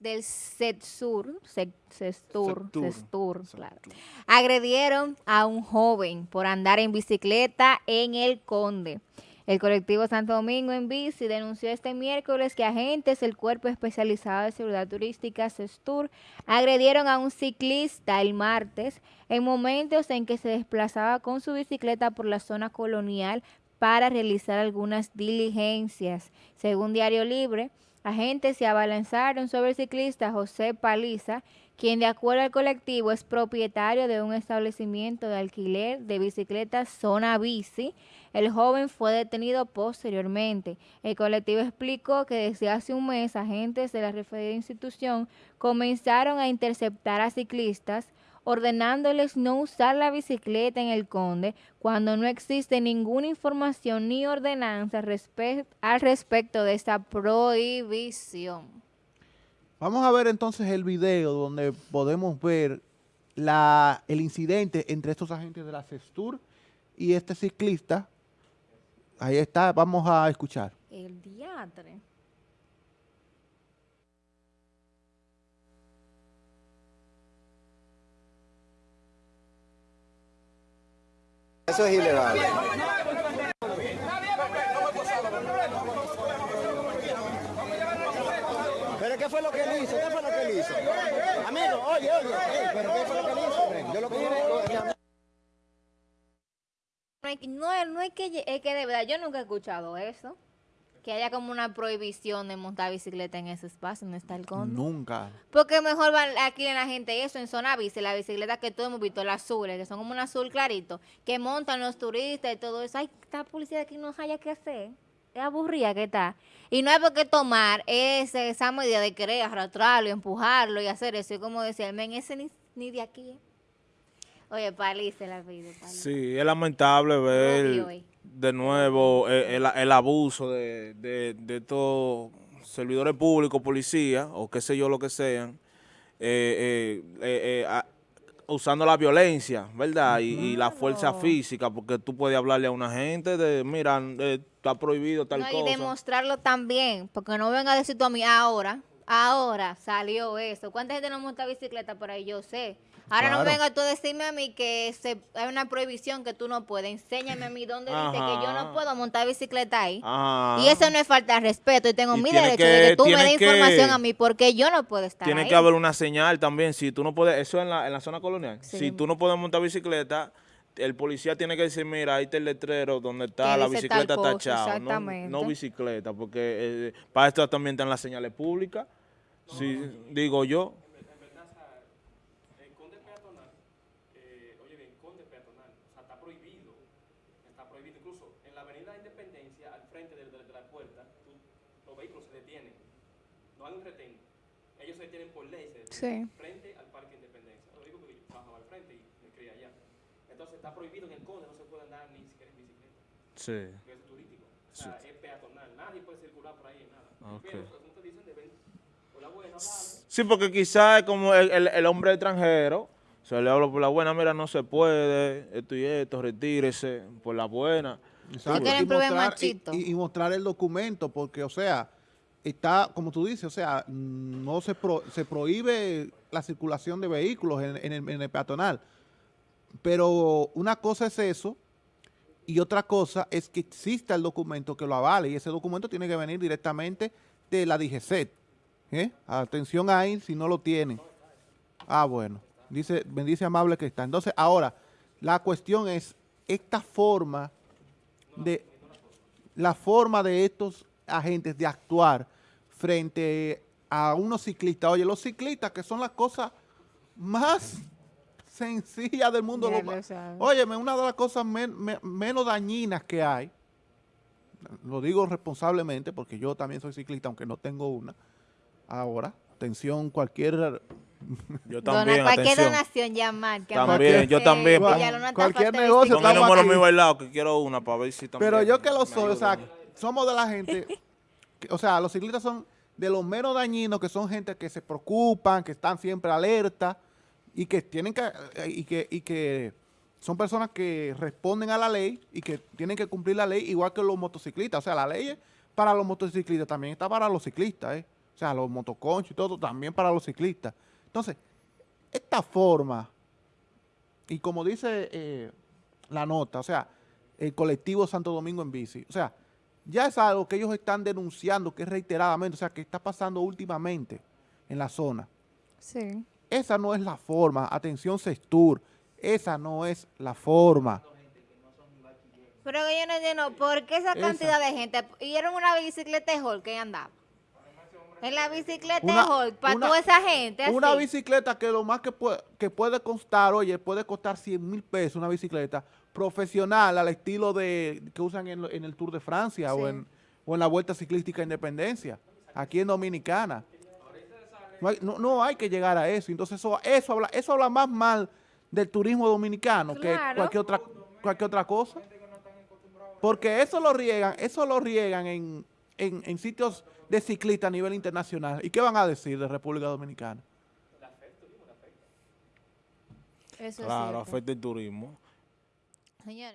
del SETSUR, SETSUR, SETSUR, claro, agredieron a un joven por andar en bicicleta en El Conde. El colectivo Santo Domingo en Bici denunció este miércoles que agentes del Cuerpo Especializado de Seguridad Turística, SESTUR, agredieron a un ciclista el martes en momentos en que se desplazaba con su bicicleta por la zona colonial para realizar algunas diligencias. Según Diario Libre, agentes se abalanzaron sobre el ciclista José Paliza, quien de acuerdo al colectivo es propietario de un establecimiento de alquiler de bicicletas Zona Bici. El joven fue detenido posteriormente. El colectivo explicó que desde hace un mes agentes de la referida institución comenzaron a interceptar a ciclistas ordenándoles no usar la bicicleta en el Conde cuando no existe ninguna información ni ordenanza al respecto de esta prohibición. Vamos a ver entonces el video donde podemos ver la, el incidente entre estos agentes de la CESTUR y este ciclista. Ahí está, vamos a escuchar. El diatre. Eso es ilegal. ¿Pero qué fue lo que él hizo? ¿Qué fue lo que él hizo? Amigo, oye, oye, ¿pero qué fue lo que él hizo? Yo lo que no, no es que, es que de verdad yo nunca he escuchado eso que haya como una prohibición de montar bicicleta en ese espacio, donde está el conde. Nunca. Porque mejor van aquí en la gente eso, en zona bici, la bicicleta que todos hemos visto, las azules, que son como un azul clarito, que montan los turistas y todo eso. Ay, esta policía aquí no haya que hacer. Es aburrida que está. Y no hay por qué tomar ese, esa medida de querer arrastrarlo, empujarlo y hacer eso. Y como decía, men, ese ni, ni de aquí. Oye, palice la vida. Sí, es lamentable ver de nuevo eh, el, abuso de, de, estos servidores públicos, policías, o qué sé yo lo que sean, eh, eh, usando la violencia, ¿verdad? Y, la fuerza física, porque tú puedes hablarle a una gente de, mira, está prohibido tal cosa. Y demostrarlo también, porque no venga a decir tú a mí ahora, ahora salió eso. ¿Cuánta gente no monta bicicleta por ahí? Yo sé. Ahora no venga tú a decirme a mí que se, hay una prohibición que tú no puedes. Enséñame a mí dónde dice que yo no puedo montar bicicleta ahí. Y eso no es falta de respeto. Y tengo mi derecho de que tú me des información a mí porque yo no puedo estar Tiene que haber una señal también. Si tú no puedes, eso en la, en la zona colonial. Si tú no puedes montar bicicleta, el policía tiene que decir, mira, ahí está el letrero donde está la bicicleta tachada. No, no, bicicleta, porque eh, para esto también están las señales públicas. Si, digo yo. no hay un retén. Ellos se detienen por ley, se frente al Parque Independencia. Lo digo porque yo bajaba al frente y me crié allá. Entonces está prohibido en el Conde, no se puede andar ni siquiera en bicicleta. Sí. Porque es turístico. O sea, es peatonal. Nadie puede circular por ahí en nada. Okay. Pero, como te dicen, deben, por la buena, Sí, porque quizás como el, el, el hombre extranjero, se le habla por la buena, mira, no se puede, esto y esto, retírese, por la buena. Exacto. Y, mostrar, y, y, mostrar el documento, porque, o sea, está, como tú dices, o sea, no se, se prohíbe la circulación de vehículos en, el, peatonal. Pero una cosa es eso y otra cosa es que exista el documento que lo avale y ese documento tiene que venir directamente de la DGCET. ¿eh? Atención ahí si no lo tienen. Ah, bueno. Dice, bendice amable que está. Entonces, ahora, la cuestión es esta forma de la forma de estos agentes de actuar frente a unos ciclistas. Oye, los ciclistas que son las cosas más sencillas del mundo. Oye, una de las cosas menos dañinas que hay, lo digo responsablemente porque yo también soy ciclista, aunque no tengo una. Ahora, atención, cualquier... Yo también, cualquier donación llamar. también, yo también. cualquier negocio. Con el número mío bailado, que quiero una para ver si también. Pero yo que lo soy, o sea, somos de la gente o sea, los ciclistas son de los menos dañinos, que son gente que se preocupan, que están siempre alerta y que tienen que, y que, y que son personas que responden a la ley y que tienen que cumplir la ley igual que los motociclistas. O sea, la ley para los motociclistas también está para los ciclistas, ¿eh? o sea, los motoconchos y todo, también para los ciclistas. Entonces, esta forma, y como dice eh, la nota, o sea, el colectivo Santo Domingo en bici, o sea, ya es algo que ellos están denunciando, que es reiteradamente, o sea, que está pasando últimamente en la zona. Sí. Esa no es la forma, atención Sextur, esa no es la forma. Pero yo no entiendo, ¿por qué esa cantidad de gente? ¿Y era una bicicleta de hall que andaba? En la bicicleta de hall, para toda esa gente. Una bicicleta que lo más que puede, que puede costar, oye, puede costar 100 mil pesos una bicicleta profesional al estilo de que usan en, el Tour de Francia o, en, o en la Vuelta Ciclística Independencia, aquí en Dominicana. No hay, que llegar a eso. Entonces eso, eso, habla, eso habla más mal del turismo dominicano que cualquier otra, cualquier otra cosa. Porque eso lo riegan, eso lo riegan en, en, sitios de ciclistas a nivel internacional. ¿Y qué van a decir de República Dominicana? claro, afecta el turismo. Señores.